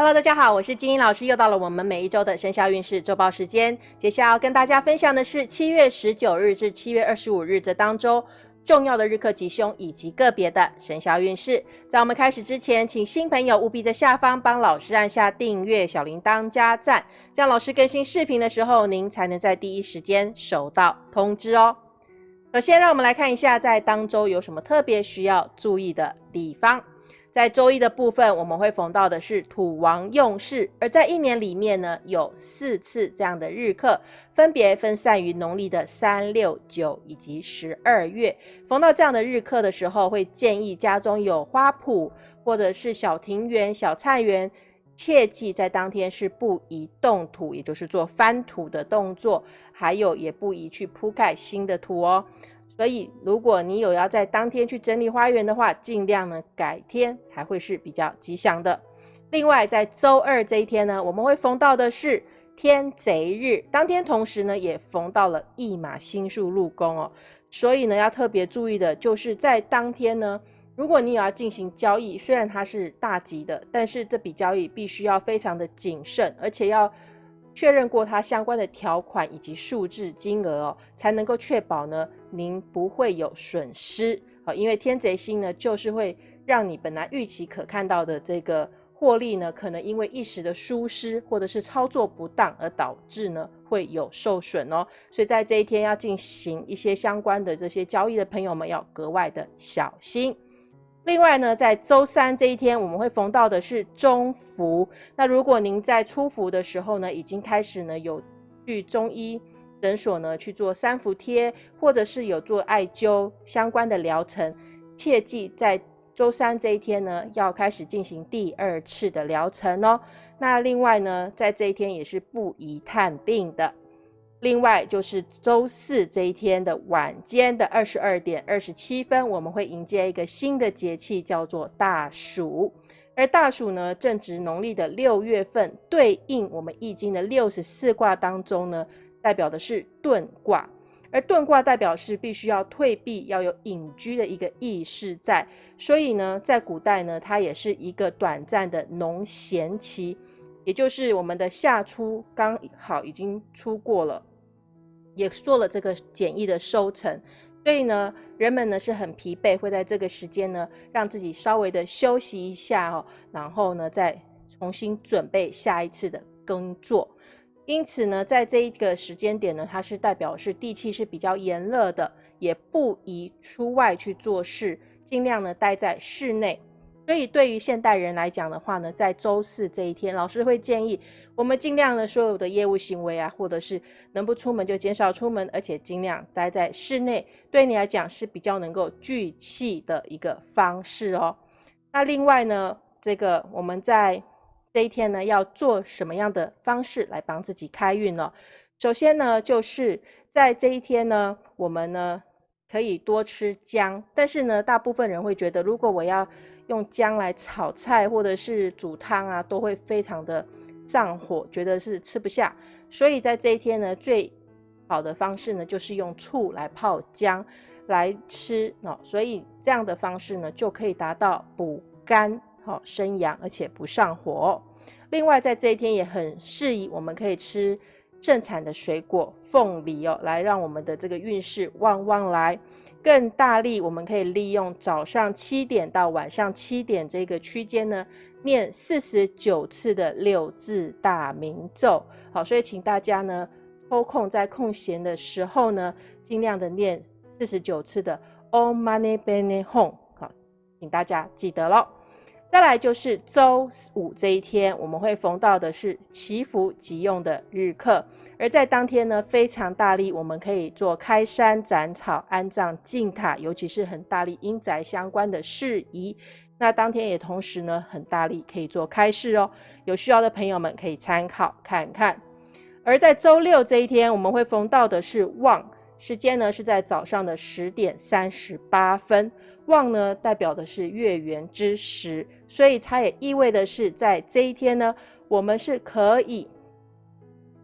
Hello，大家好，我是金英老师，又到了我们每一周的生肖运势周报时间。接下来要跟大家分享的是七月十九日至七月二十五日这当周重要的日课吉凶以及个别的生肖运势。在我们开始之前，请新朋友务必在下方帮老师按下订阅、小铃铛、加赞，这样老师更新视频的时候，您才能在第一时间收到通知哦。首先，让我们来看一下在当周有什么特别需要注意的地方。在周一的部分，我们会逢到的是土王用事，而在一年里面呢，有四次这样的日课，分别分散于农历的三、六、九以及十二月。逢到这样的日课的时候，会建议家中有花圃或者是小庭园、小菜园，切记在当天是不宜动土，也就是做翻土的动作，还有也不宜去铺盖新的土哦。所以，如果你有要在当天去整理花园的话，尽量呢改天还会是比较吉祥的。另外，在周二这一天呢，我们会逢到的是天贼日，当天同时呢也逢到了驿马星宿入宫哦。所以呢，要特别注意的就是在当天呢，如果你有要进行交易，虽然它是大吉的，但是这笔交易必须要非常的谨慎，而且要确认过它相关的条款以及数字金额哦，才能够确保呢。您不会有损失啊，因为天贼星呢，就是会让你本来预期可看到的这个获利呢，可能因为一时的疏失或者是操作不当而导致呢会有受损哦。所以在这一天要进行一些相关的这些交易的朋友们要格外的小心。另外呢，在周三这一天，我们会逢到的是中伏。那如果您在初伏的时候呢，已经开始呢有去中医。诊所呢去做三伏贴，或者是有做艾灸相关的疗程，切记在周三这一天呢要开始进行第二次的疗程哦。那另外呢，在这一天也是不宜探病的。另外就是周四这一天的晚间的二十二点二十七分，我们会迎接一个新的节气，叫做大暑。而大暑呢正值农历的六月份，对应我们易经的六十四卦当中呢。代表的是遁卦，而遁卦代表是必须要退避，要有隐居的一个意识在。所以呢，在古代呢，它也是一个短暂的农闲期，也就是我们的夏初刚好已经出过了，也做了这个简易的收成。所以呢，人们呢是很疲惫，会在这个时间呢，让自己稍微的休息一下哦，然后呢，再重新准备下一次的耕作。因此呢，在这一个时间点呢，它是代表是地气是比较炎热的，也不宜出外去做事，尽量呢待在室内。所以对于现代人来讲的话呢，在周四这一天，老师会建议我们尽量呢所有的业务行为啊，或者是能不出门就减少出门，而且尽量待在室内，对你来讲是比较能够聚气的一个方式哦。那另外呢，这个我们在。这一天呢，要做什么样的方式来帮自己开运呢？首先呢，就是在这一天呢，我们呢可以多吃姜。但是呢，大部分人会觉得，如果我要用姜来炒菜或者是煮汤啊，都会非常的上火，觉得是吃不下。所以在这一天呢，最好的方式呢，就是用醋来泡姜来吃哦。所以这样的方式呢，就可以达到补肝。好生阳，而且不上火。另外，在这一天也很适宜，我们可以吃正产的水果凤梨哦，来让我们的这个运势旺旺来。更大力，我们可以利用早上七点到晚上七点这个区间呢，念四十九次的六字大明咒。好，所以请大家呢抽空在空闲的时候呢，尽量的念四十九次的 Om Mani p a m e Hum。好，请大家记得喽。再来就是周五这一天，我们会逢到的是祈福急用的日课，而在当天呢，非常大力，我们可以做开山斩草、安葬净塔，尤其是很大力阴宅相关的事宜。那当天也同时呢，很大力可以做开市哦，有需要的朋友们可以参考看看。而在周六这一天，我们会逢到的是旺，时间呢是在早上的十点三十八分。旺呢，代表的是月圆之时，所以它也意味的是，在这一天呢，我们是可以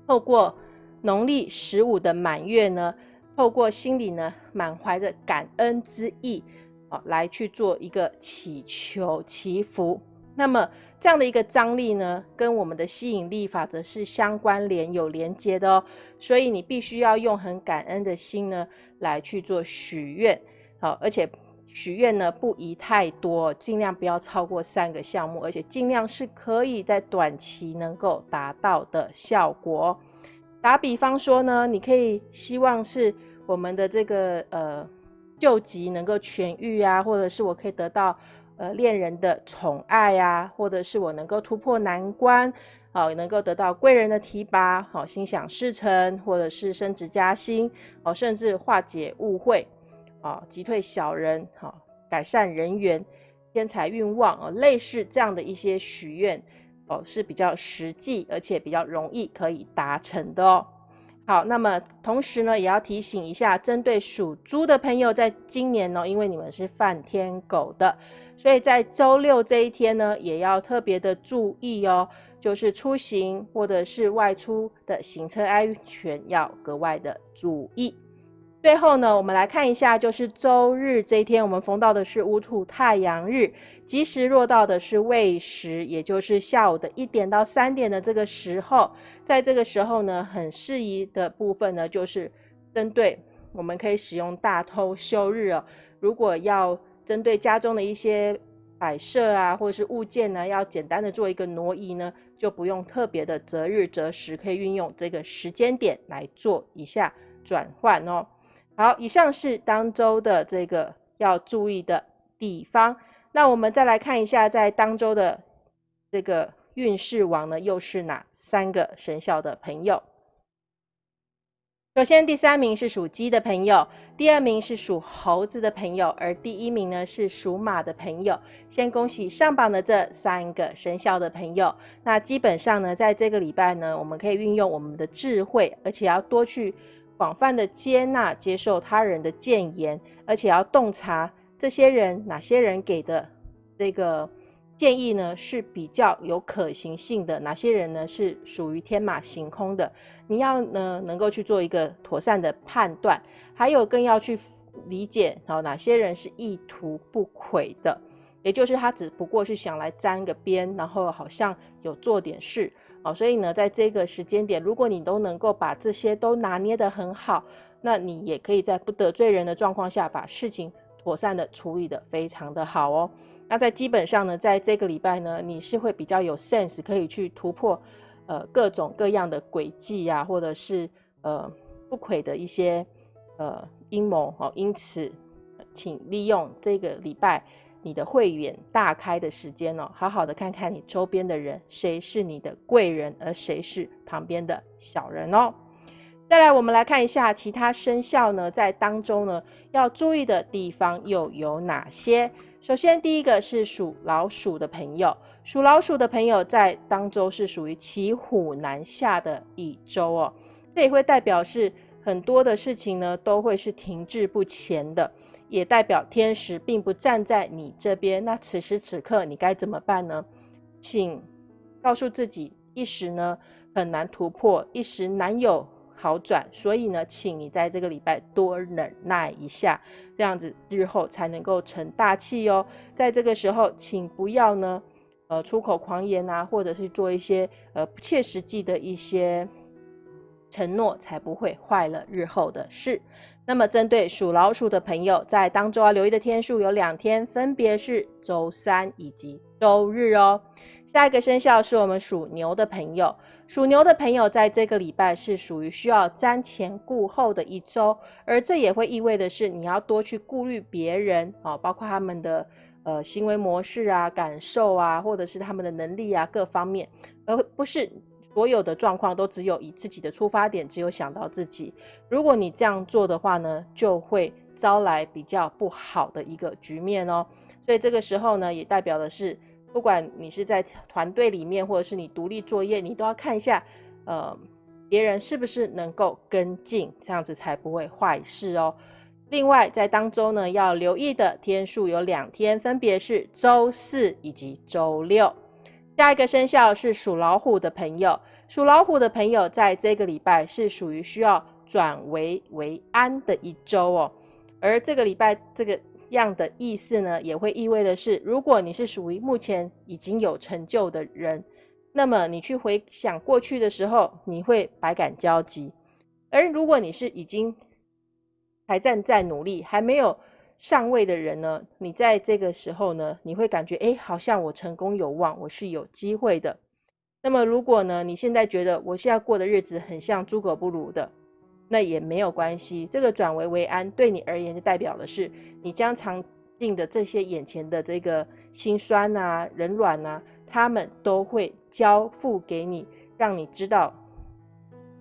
透过农历十五的满月呢，透过心里呢满怀着感恩之意啊，来去做一个祈求祈福。那么这样的一个张力呢，跟我们的吸引力法则是相关联、有连接的哦。所以你必须要用很感恩的心呢来去做许愿，好，而且许愿呢不宜太多，尽量不要超过三个项目，而且尽量是可以在短期能够达到的效果。打比方说呢，你可以希望是我们的这个呃救急能够痊愈啊，或者是我可以得到。呃，恋人的宠爱呀，或者是我能够突破难关，好，能够得到贵人的提拔，好，心想事成，或者是升职加薪，哦，甚至化解误会，啊，击退小人，好，改善人缘，天财运旺，哦，类似这样的一些许愿，哦，是比较实际，而且比较容易可以达成的哦。好，那么同时呢，也要提醒一下，针对属猪的朋友，在今年呢，因为你们是犯天狗的。所以在周六这一天呢，也要特别的注意哦，就是出行或者是外出的行车安全要格外的注意。最后呢，我们来看一下，就是周日这一天，我们逢到的是乌土太阳日，吉时落到的是未时，也就是下午的一点到三点的这个时候，在这个时候呢，很适宜的部分呢，就是针对我们可以使用大偷休日哦，如果要。针对家中的一些摆设啊，或者是物件呢，要简单的做一个挪移呢，就不用特别的择日择时，可以运用这个时间点来做一下转换哦。好，以上是当周的这个要注意的地方。那我们再来看一下，在当周的这个运势王呢，又是哪三个生肖的朋友？首先，第三名是属鸡的朋友，第二名是属猴子的朋友，而第一名呢是属马的朋友。先恭喜上榜的这三个生肖的朋友。那基本上呢，在这个礼拜呢，我们可以运用我们的智慧，而且要多去广泛的接纳、接受他人的谏言，而且要洞察这些人哪些人给的这个。建议呢是比较有可行性的，哪些人呢是属于天马行空的？你要呢能够去做一个妥善的判断，还有更要去理解哦哪些人是意图不轨的，也就是他只不过是想来沾个边，然后好像有做点事哦。所以呢，在这个时间点，如果你都能够把这些都拿捏得很好，那你也可以在不得罪人的状况下，把事情妥善的处理得非常的好哦。那在基本上呢，在这个礼拜呢，你是会比较有 sense，可以去突破，呃，各种各样的轨迹啊，或者是呃不轨的一些呃阴谋哦。因此，请利用这个礼拜你的会员大开的时间哦，好好的看看你周边的人，谁是你的贵人，而谁是旁边的小人哦。再来，我们来看一下其他生肖呢，在当中呢要注意的地方又有哪些？首先，第一个是属老鼠的朋友，属老鼠的朋友在当周是属于骑虎难下的一周哦。这也会代表是很多的事情呢都会是停滞不前的，也代表天时并不站在你这边。那此时此刻你该怎么办呢？请告诉自己，一时呢很难突破，一时难有。好转，所以呢，请你在这个礼拜多忍耐一下，这样子日后才能够成大器哦。在这个时候，请不要呢，呃，出口狂言啊，或者是做一些呃不切实际的一些承诺，才不会坏了日后的事。那么，针对属老鼠的朋友，在当周要留意的天数有两天，分别是周三以及周日哦。下一个生肖是我们属牛的朋友。属牛的朋友，在这个礼拜是属于需要瞻前顾后的一周，而这也会意味的是，你要多去顾虑别人啊，包括他们的呃行为模式啊、感受啊，或者是他们的能力啊各方面，而不是所有的状况都只有以自己的出发点，只有想到自己。如果你这样做的话呢，就会招来比较不好的一个局面哦。所以这个时候呢，也代表的是。不管你是在团队里面，或者是你独立作业，你都要看一下，呃，别人是不是能够跟进，这样子才不会坏事哦。另外，在当周呢，要留意的天数有两天，分别是周四以及周六。下一个生肖是属老虎的朋友，属老虎的朋友在这个礼拜是属于需要转危为安的一周哦。而这个礼拜这个。这样的意思呢，也会意味的是，如果你是属于目前已经有成就的人，那么你去回想过去的时候，你会百感交集；而如果你是已经还站在努力，还没有上位的人呢，你在这个时候呢，你会感觉哎，好像我成功有望，我是有机会的。那么如果呢，你现在觉得我现在过的日子很像猪狗不如的，那也没有关系。这个转危为安，对你而言就代表的是，你将尝尽的这些眼前的这个心酸啊、冷软啊，他们都会交付给你，让你知道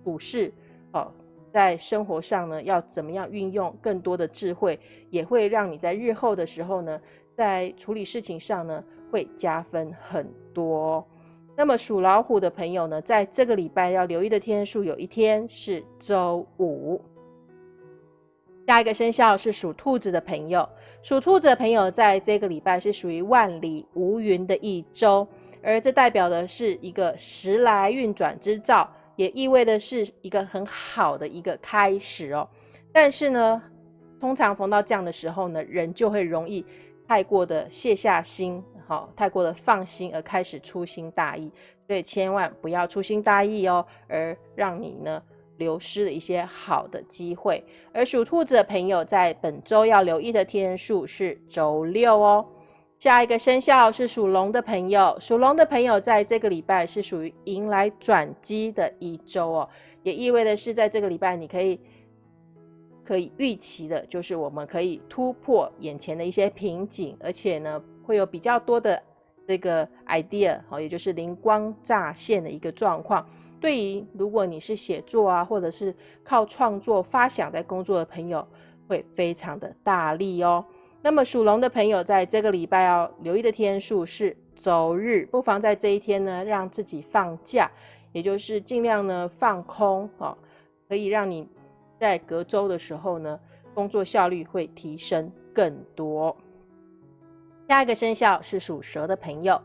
股市哦，在生活上呢要怎么样运用更多的智慧，也会让你在日后的时候呢，在处理事情上呢会加分很多。那么属老虎的朋友呢，在这个礼拜要留意的天数，有一天是周五。下一个生肖是属兔子的朋友，属兔子的朋友在这个礼拜是属于万里无云的一周，而这代表的是一个时来运转之兆，也意味的是一个很好的一个开始哦。但是呢，通常逢到这样的时候呢，人就会容易太过的卸下心。好，太过的放心而开始粗心大意，所以千万不要粗心大意哦，而让你呢流失了一些好的机会。而属兔子的朋友在本周要留意的天数是周六哦。下一个生肖是属龙的朋友，属龙的朋友在这个礼拜是属于迎来转机的一周哦，也意味的是在这个礼拜你可以可以预期的，就是我们可以突破眼前的一些瓶颈，而且呢。会有比较多的这个 idea，哦，也就是灵光乍现的一个状况。对于如果你是写作啊，或者是靠创作发想在工作的朋友，会非常的大力哦。那么属龙的朋友在这个礼拜要留意的天数是周日，不妨在这一天呢，让自己放假，也就是尽量呢放空哦，可以让你在隔周的时候呢，工作效率会提升更多。下一个生肖是属蛇的朋友，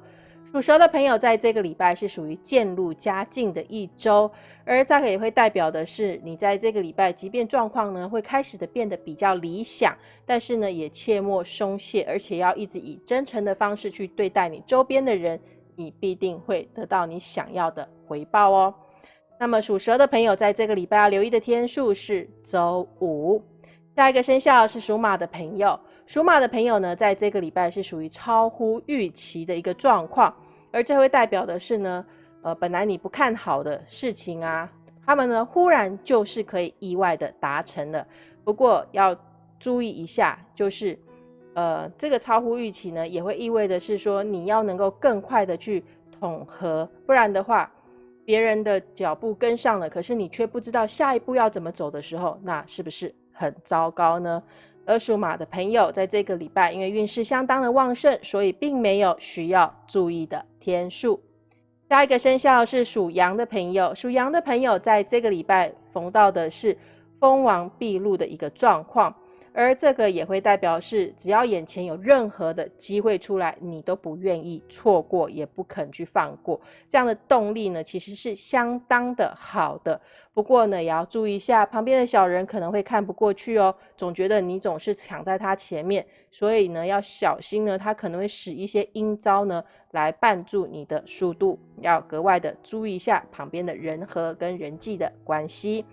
属蛇的朋友在这个礼拜是属于渐入佳境的一周，而大概也会代表的是，你在这个礼拜，即便状况呢会开始的变得比较理想，但是呢也切莫松懈，而且要一直以真诚的方式去对待你周边的人，你必定会得到你想要的回报哦。那么属蛇的朋友在这个礼拜要留意的天数是周五。下一个生肖是属马的朋友。属马的朋友呢，在这个礼拜是属于超乎预期的一个状况，而这会代表的是呢，呃，本来你不看好的事情啊，他们呢忽然就是可以意外的达成了。不过要注意一下，就是呃，这个超乎预期呢，也会意味的是说，你要能够更快的去统合，不然的话，别人的脚步跟上了，可是你却不知道下一步要怎么走的时候，那是不是很糟糕呢？而属马的朋友，在这个礼拜，因为运势相当的旺盛，所以并没有需要注意的天数。下一个生肖是属羊的朋友，属羊的朋友在这个礼拜逢到的是封王毕露的一个状况。而这个也会代表是，只要眼前有任何的机会出来，你都不愿意错过，也不肯去放过。这样的动力呢，其实是相当的好的。不过呢，也要注意一下，旁边的小人可能会看不过去哦，总觉得你总是抢在他前面，所以呢，要小心呢，他可能会使一些阴招呢，来绊住你的速度，要格外的注意一下旁边的人和跟人际的关系。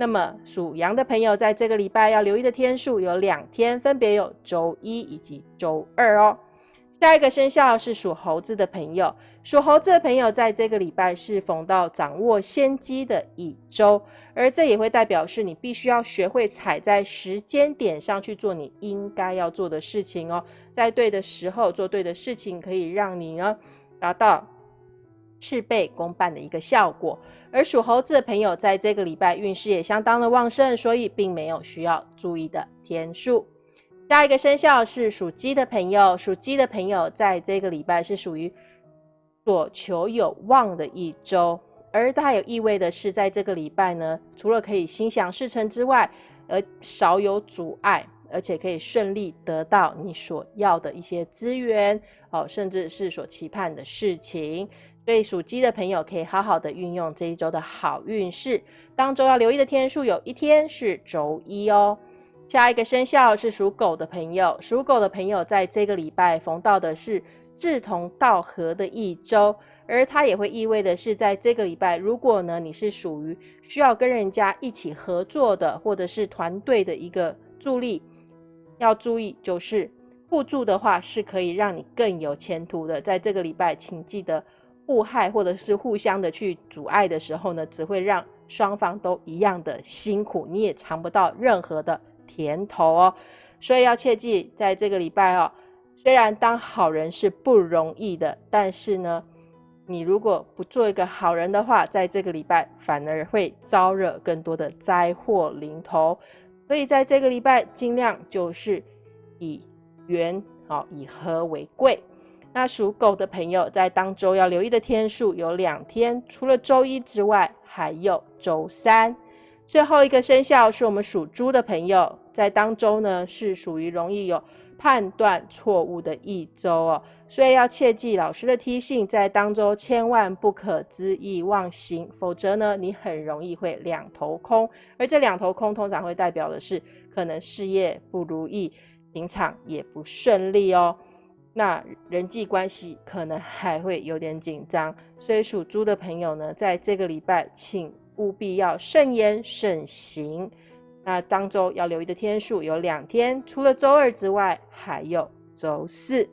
那么属羊的朋友，在这个礼拜要留意的天数有两天，分别有周一以及周二哦。下一个生肖是属猴子的朋友，属猴子的朋友在这个礼拜是逢到掌握先机的一周，而这也会代表是你必须要学会踩在时间点上去做你应该要做的事情哦，在对的时候做对的事情，可以让你呢达到。事倍功半的一个效果，而属猴子的朋友在这个礼拜运势也相当的旺盛，所以并没有需要注意的天数。下一个生肖是属鸡的朋友，属鸡的朋友在这个礼拜是属于所求有望的一周，而它有意味的是，在这个礼拜呢，除了可以心想事成之外，而少有阻碍，而且可以顺利得到你所要的一些资源哦，甚至是所期盼的事情。所以属鸡的朋友可以好好的运用这一周的好运势。当周要留意的天数有一天是周一哦。下一个生肖是属狗的朋友，属狗的朋友在这个礼拜逢到的是志同道合的一周，而它也会意味的是，在这个礼拜，如果呢你是属于需要跟人家一起合作的，或者是团队的一个助力，要注意就是互助的话是可以让你更有前途的。在这个礼拜，请记得互害或者是互相的去阻碍的时候呢，只会让双方都一样的辛苦，你也尝不到任何的。甜头哦，所以要切记，在这个礼拜哦，虽然当好人是不容易的，但是呢，你如果不做一个好人的话，在这个礼拜反而会招惹更多的灾祸临头。所以在这个礼拜，尽量就是以圆好，以和为贵。那属狗的朋友在当周要留意的天数有两天，除了周一之外，还有周三。最后一个生肖是我们属猪的朋友，在当周呢是属于容易有判断错误的一周哦，所以要切记老师的提醒，在当周千万不可恣意妄行，否则呢你很容易会两头空，而这两头空通常会代表的是可能事业不如意，情场也不顺利哦，那人际关系可能还会有点紧张，所以属猪的朋友呢，在这个礼拜请。务必要慎言慎行。那当周要留意的天数有两天，除了周二之外，还有周四。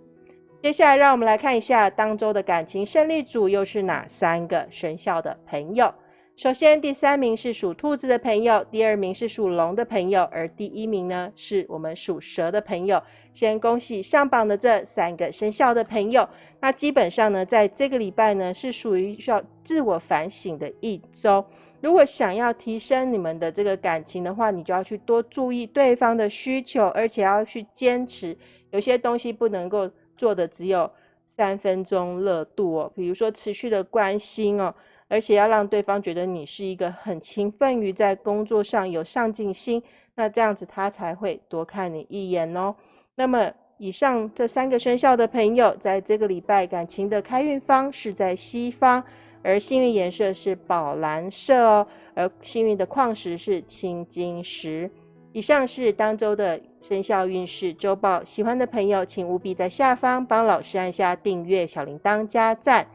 接下来，让我们来看一下当周的感情胜利组又是哪三个生肖的朋友。首先，第三名是属兔子的朋友，第二名是属龙的朋友，而第一名呢是我们属蛇的朋友。先恭喜上榜的这三个生肖的朋友。那基本上呢，在这个礼拜呢，是属于需要自我反省的一周。如果想要提升你们的这个感情的话，你就要去多注意对方的需求，而且要去坚持。有些东西不能够做的只有三分钟热度哦，比如说持续的关心哦。而且要让对方觉得你是一个很勤奋于在工作上有上进心，那这样子他才会多看你一眼哦。那么以上这三个生肖的朋友，在这个礼拜感情的开运方是在西方，而幸运颜色是宝蓝色哦，而幸运的矿石是青金石。以上是当周的生肖运势周报，喜欢的朋友请务必在下方帮老师按下订阅、小铃铛、加赞。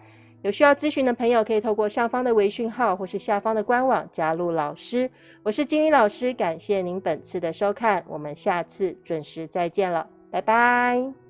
有需要咨询的朋友，可以透过上方的微讯号或是下方的官网加入老师。我是金理老师，感谢您本次的收看，我们下次准时再见了，拜拜。